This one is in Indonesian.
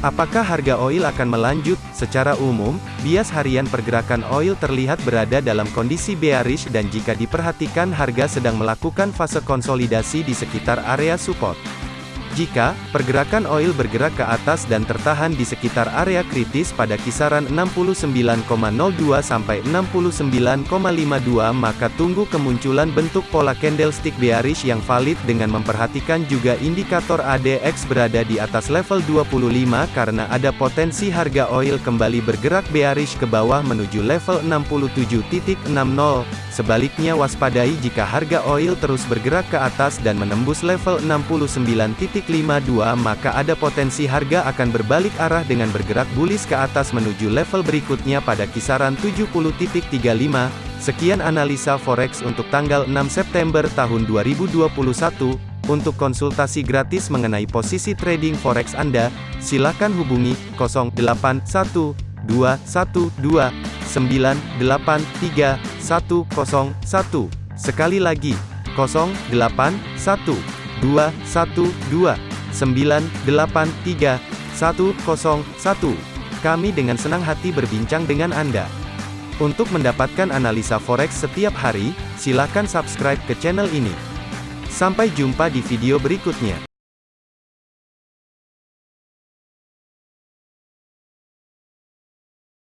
Apakah harga oil akan melanjut? Secara umum, bias harian pergerakan oil terlihat berada dalam kondisi bearish dan jika diperhatikan harga sedang melakukan fase konsolidasi di sekitar area support. Jika pergerakan oil bergerak ke atas dan tertahan di sekitar area kritis pada kisaran 69,02 sampai 69,52 maka tunggu kemunculan bentuk pola candlestick bearish yang valid dengan memperhatikan juga indikator ADX berada di atas level 25 karena ada potensi harga oil kembali bergerak bearish ke bawah menuju level 67.60. Sebaliknya waspadai jika harga oil terus bergerak ke atas dan menembus level 69. 52 maka ada potensi harga akan berbalik arah dengan bergerak bullish ke atas menuju level berikutnya pada kisaran 70.35. Sekian analisa forex untuk tanggal 6 September tahun 2021. Untuk konsultasi gratis mengenai posisi trading forex Anda, silakan hubungi 081212983101. Sekali lagi, 081 212 983 101. Kami dengan senang hati berbincang dengan Anda. Untuk mendapatkan analisa forex setiap hari, silakan subscribe ke channel ini. Sampai jumpa di video berikutnya.